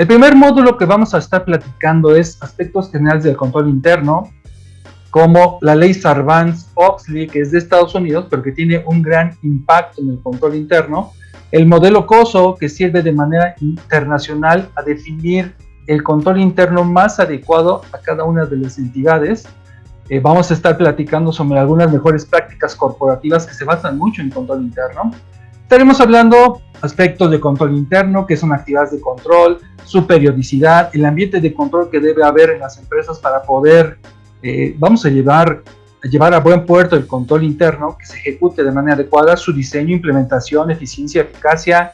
El primer módulo que vamos a estar platicando es aspectos generales del control interno, como la ley Sarbanes-Oxley, que es de Estados Unidos, pero que tiene un gran impacto en el control interno, el modelo COSO, que sirve de manera internacional a definir el control interno más adecuado a cada una de las entidades. Eh, vamos a estar platicando sobre algunas mejores prácticas corporativas que se basan mucho en control interno. Estaremos hablando aspectos de control interno, que son actividades de control, su periodicidad, el ambiente de control que debe haber en las empresas para poder, eh, vamos a llevar, a llevar a buen puerto el control interno, que se ejecute de manera adecuada, su diseño, implementación, eficiencia, eficacia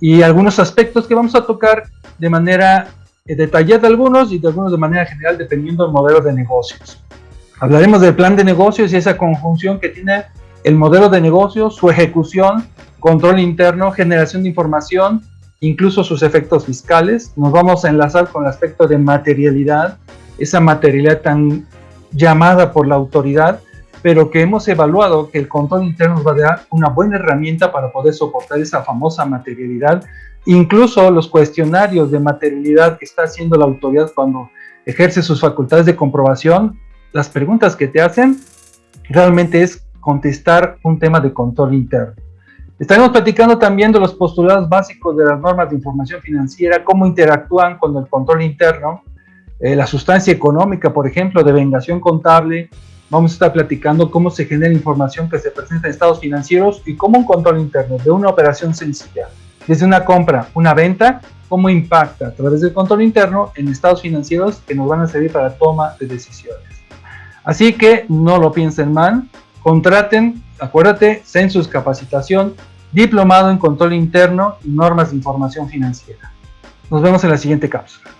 y algunos aspectos que vamos a tocar de manera eh, detallada algunos y de algunos de manera general dependiendo del modelo de negocios. Hablaremos del plan de negocios y esa conjunción que tiene el modelo de negocio, su ejecución, control interno, generación de información incluso sus efectos fiscales. Nos vamos a enlazar con el aspecto de materialidad, esa materialidad tan llamada por la autoridad, pero que hemos evaluado que el control interno nos va a dar una buena herramienta para poder soportar esa famosa materialidad. Incluso los cuestionarios de materialidad que está haciendo la autoridad cuando ejerce sus facultades de comprobación, las preguntas que te hacen realmente es contestar un tema de control interno. Estaremos platicando también de los postulados básicos de las normas de información financiera, cómo interactúan con el control interno, eh, la sustancia económica, por ejemplo, de vengación contable. Vamos a estar platicando cómo se genera información que se presenta en estados financieros y cómo un control interno de una operación sencilla, desde una compra, una venta, cómo impacta a través del control interno en estados financieros que nos van a servir para toma de decisiones. Así que no lo piensen mal, contraten acuérdate, Census Capacitación, Diplomado en Control Interno y Normas de Información Financiera. Nos vemos en la siguiente cápsula.